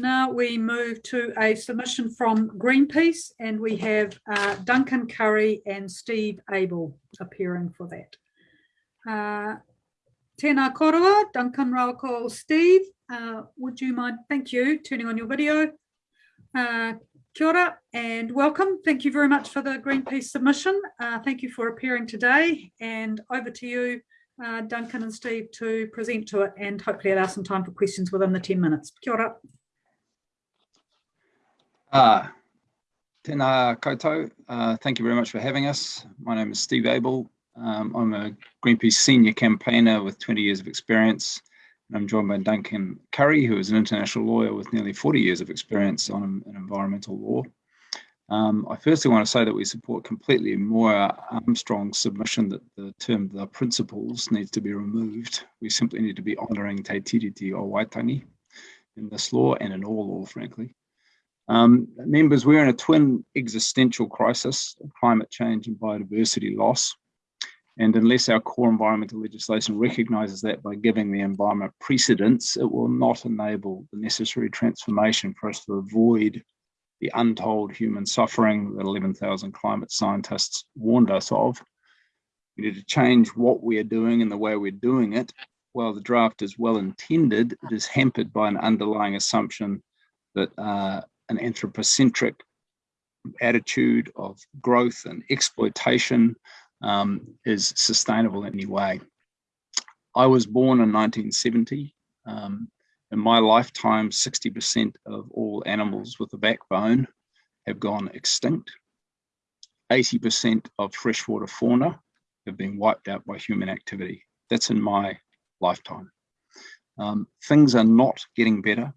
Now we move to a submission from Greenpeace and we have uh, Duncan Currie and Steve Abel appearing for that. Uh, tēnā korua, Duncan Rauko, Steve, uh, would you mind, thank you, turning on your video. Uh, kia ora and welcome. Thank you very much for the Greenpeace submission. Uh, thank you for appearing today and over to you, uh, Duncan and Steve to present to it and hopefully allow some time for questions within the 10 minutes. Kia ora. Uh, tēnā koutou. Uh, thank you very much for having us. My name is Steve Abel. Um, I'm a Greenpeace senior campaigner with 20 years of experience. And I'm joined by Duncan Currie, who is an international lawyer with nearly 40 years of experience on environmental law. Um, I firstly want to say that we support completely Moira Armstrong's submission that the term the principles needs to be removed. We simply need to be honouring Te Tiriti o Waitangi in this law and in all law, frankly. Um, members, we're in a twin existential crisis of climate change and biodiversity loss. And unless our core environmental legislation recognises that by giving the environment precedence, it will not enable the necessary transformation for us to avoid the untold human suffering that 11,000 climate scientists warned us of. We need to change what we are doing and the way we're doing it. While the draft is well intended, it is hampered by an underlying assumption that uh, an anthropocentric attitude of growth and exploitation um, is sustainable in any way. I was born in 1970. Um, in my lifetime, 60% of all animals with a backbone have gone extinct. 80% of freshwater fauna have been wiped out by human activity. That's in my lifetime. Um, things are not getting better.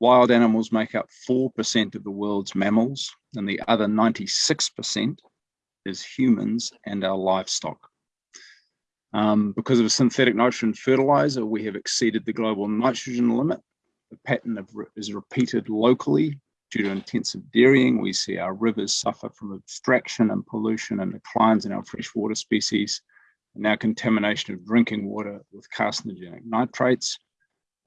Wild animals make up 4% of the world's mammals, and the other 96% is humans and our livestock. Um, because of a synthetic nitrogen fertilizer, we have exceeded the global nitrogen limit. The pattern of, is repeated locally due to intensive dairying. We see our rivers suffer from abstraction and pollution and declines in our freshwater species, and now contamination of drinking water with carcinogenic nitrates.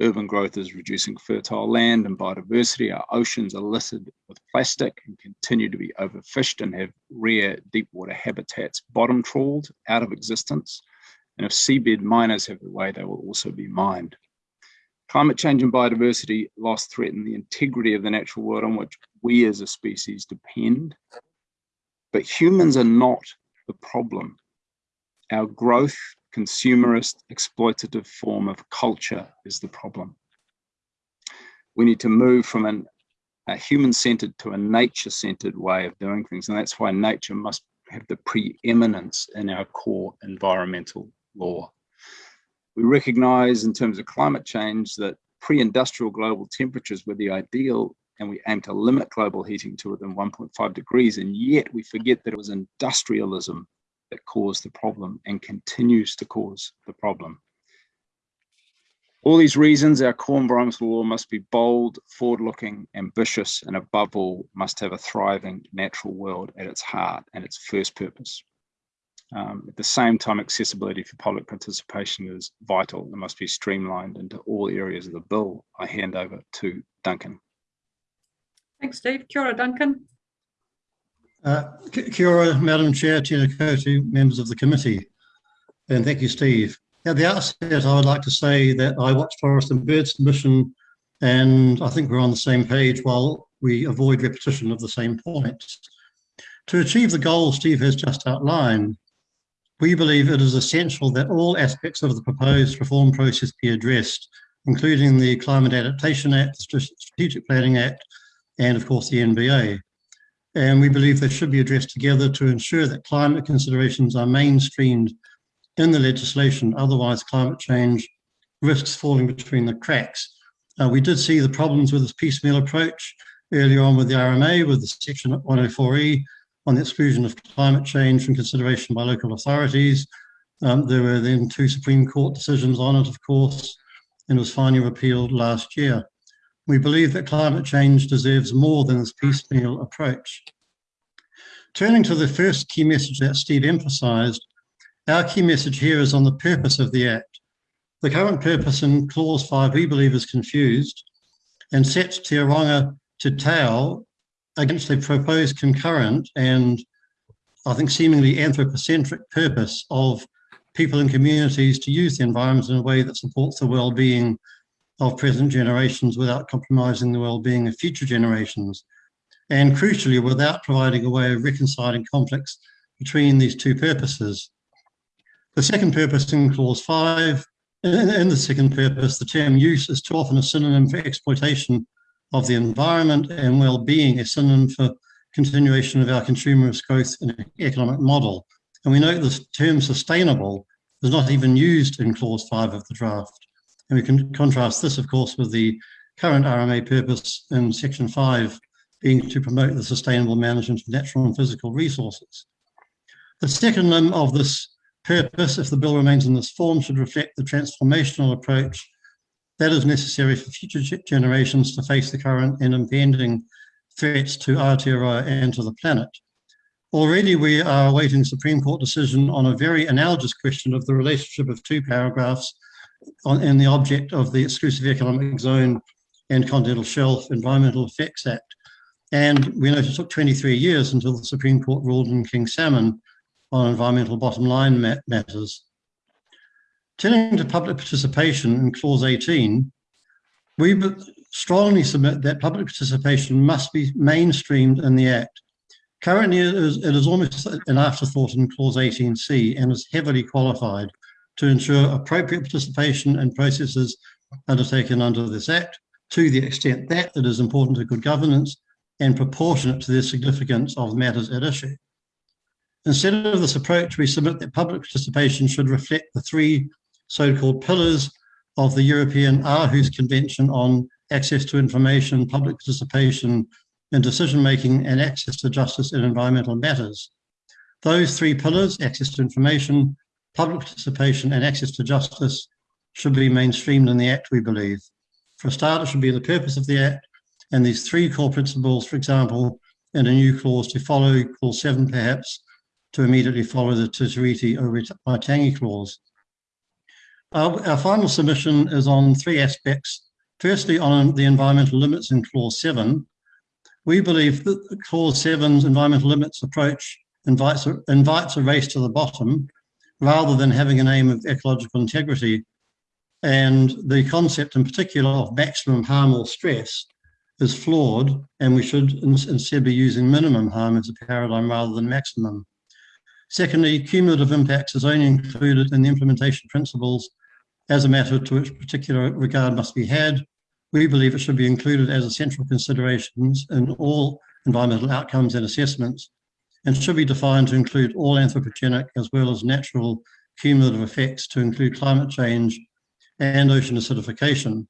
Urban growth is reducing fertile land and biodiversity. Our oceans are littered with plastic and continue to be overfished and have rare deep water habitats bottom trawled out of existence. And if seabed miners have their way, they will also be mined. Climate change and biodiversity loss threaten the integrity of the natural world on which we as a species depend. But humans are not the problem. Our growth consumerist, exploitative form of culture is the problem. We need to move from an, a human-centered to a nature-centered way of doing things. And that's why nature must have the preeminence in our core environmental law. We recognize in terms of climate change that pre-industrial global temperatures were the ideal and we aim to limit global heating to within 1.5 degrees and yet we forget that it was industrialism that caused the problem and continues to cause the problem. All these reasons, our core environmental law must be bold, forward-looking, ambitious, and above all, must have a thriving natural world at its heart and its first purpose. Um, at the same time, accessibility for public participation is vital and must be streamlined into all areas of the bill. I hand over to Duncan. Thanks, Steve. Kia ora, Duncan. Uh, kia ora, Madam Chair, tēnā koutou, members of the committee, and thank you, Steve. At the outset, I would like to say that I watched Forest and Bird's submission, and I think we're on the same page while we avoid repetition of the same points. To achieve the goal Steve has just outlined, we believe it is essential that all aspects of the proposed reform process be addressed, including the Climate Adaptation Act, Strategic Planning Act, and of course the NBA and we believe they should be addressed together to ensure that climate considerations are mainstreamed in the legislation, otherwise climate change risks falling between the cracks. Uh, we did see the problems with this piecemeal approach earlier on with the RMA, with the section 104E on the exclusion of climate change from consideration by local authorities. Um, there were then two Supreme Court decisions on it, of course, and was finally repealed last year. We believe that climate change deserves more than this piecemeal approach. Turning to the first key message that Steve emphasised, our key message here is on the purpose of the Act. The current purpose in Clause 5, we believe, is confused. and sets Te Ronga Te Tau against the proposed concurrent and I think seemingly anthropocentric purpose of people and communities to use the environment in a way that supports the well-being of present generations without compromising the well-being of future generations. And crucially, without providing a way of reconciling conflicts between these two purposes. The second purpose in clause five, in, the second purpose, the term use is too often a synonym for exploitation of the environment and well-being, a synonym for continuation of our consumerist growth and economic model. And we note the term sustainable is not even used in clause five of the draft. And we can contrast this, of course, with the current RMA purpose in section five being to promote the sustainable management of natural and physical resources. The second limb of this purpose, if the bill remains in this form, should reflect the transformational approach that is necessary for future generations to face the current and impending threats to Aotearoa and to the planet. Already we are awaiting Supreme Court decision on a very analogous question of the relationship of two paragraphs on, in the object of the Exclusive Economic Zone and Continental Shelf Environmental Effects Act. And we know it took 23 years until the Supreme Court ruled in King Salmon on environmental bottom line matters. Turning to public participation in clause 18, we strongly submit that public participation must be mainstreamed in the Act. Currently, it is, it is almost an afterthought in clause 18C and is heavily qualified to ensure appropriate participation in processes undertaken under this Act to the extent that it is important to good governance and proportionate to the significance of matters at issue. Instead of this approach, we submit that public participation should reflect the three so-called pillars of the European Aarhus Convention on access to information, public participation in decision-making and access to justice in environmental matters. Those three pillars, access to information, public participation and access to justice should be mainstreamed in the Act, we believe. For a start, it should be the purpose of the Act and these three core principles, for example, in a new clause to follow clause seven perhaps, to immediately follow the Tiriti o Waitangi clause. Our, our final submission is on three aspects Firstly, on the environmental limits in clause seven, we believe that clause seven's environmental limits approach invites a, invites a race to the bottom rather than having an aim of ecological integrity. And the concept in particular of maximum harm or stress is flawed and we should instead be using minimum harm as a paradigm rather than maximum. Secondly, cumulative impacts is only included in the implementation principles as a matter to which particular regard must be had we believe it should be included as essential considerations in all environmental outcomes and assessments and should be defined to include all anthropogenic as well as natural cumulative effects to include climate change and ocean acidification.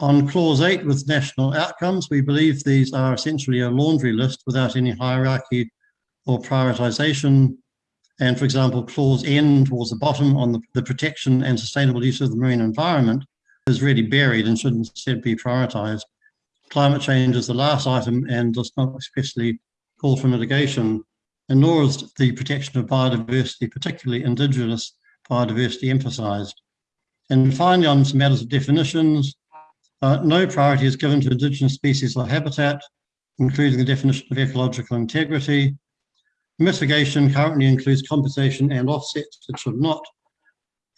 On clause eight with national outcomes, we believe these are essentially a laundry list without any hierarchy or prioritization. And for example, clause N towards the bottom on the, the protection and sustainable use of the marine environment is really buried and should instead be prioritised. Climate change is the last item and does not especially call for mitigation, and nor is the protection of biodiversity, particularly indigenous biodiversity, emphasised. And finally, on some matters of definitions, uh, no priority is given to indigenous species or habitat, including the definition of ecological integrity. Mitigation currently includes compensation and offsets. It should not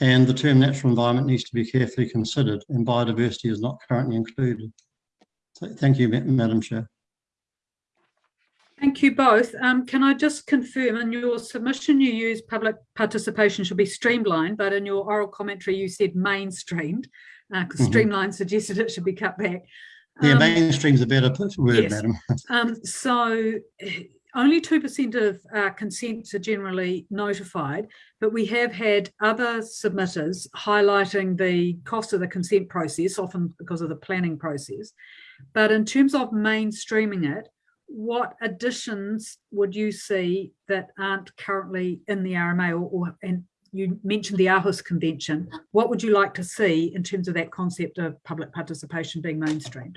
and the term natural environment needs to be carefully considered and biodiversity is not currently included. So thank you, Madam Chair. Thank you both. Um, can I just confirm in your submission you use public participation should be streamlined, but in your oral commentary you said mainstreamed, because uh, mm -hmm. streamlined suggested it should be cut back. Um, yeah, mainstream's a better word, yes. madam. um, so only 2% of uh, consents are generally notified, but we have had other submitters highlighting the cost of the consent process, often because of the planning process. But in terms of mainstreaming it, what additions would you see that aren't currently in the RMA or, or and you mentioned the Aarhus Convention. What would you like to see in terms of that concept of public participation being mainstreamed?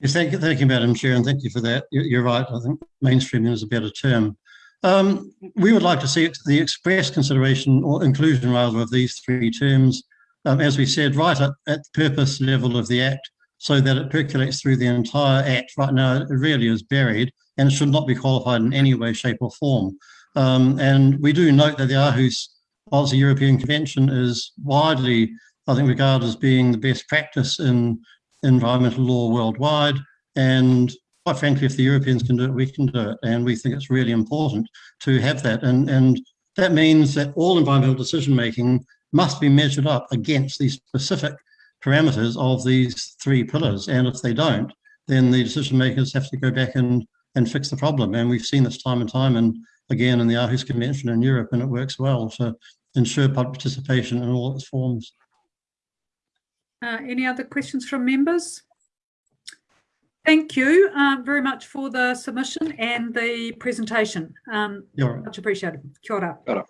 Yes, thank you, thank you, Madam Chair, and thank you for that. You're right. I think mainstreaming is a better term. Um, we would like to see the express consideration or inclusion rather of these three terms, um, as we said, right at, at the purpose level of the Act, so that it percolates through the entire Act. Right now, it really is buried and should not be qualified in any way, shape or form. Um, and we do note that the Aarhus Policy European Convention is widely, I think, regarded as being the best practice in environmental law worldwide. And quite frankly, if the Europeans can do it, we can do it. And we think it's really important to have that. And, and that means that all environmental decision making must be measured up against these specific parameters of these three pillars. And if they don't, then the decision makers have to go back and, and fix the problem. And we've seen this time and time and again in the Aarhus Convention in Europe, and it works well to ensure public participation in all its forms. Uh, any other questions from members? Thank you uh, very much for the submission and the presentation. Um, You're right. much appreciated. Kia ora. Kia ora.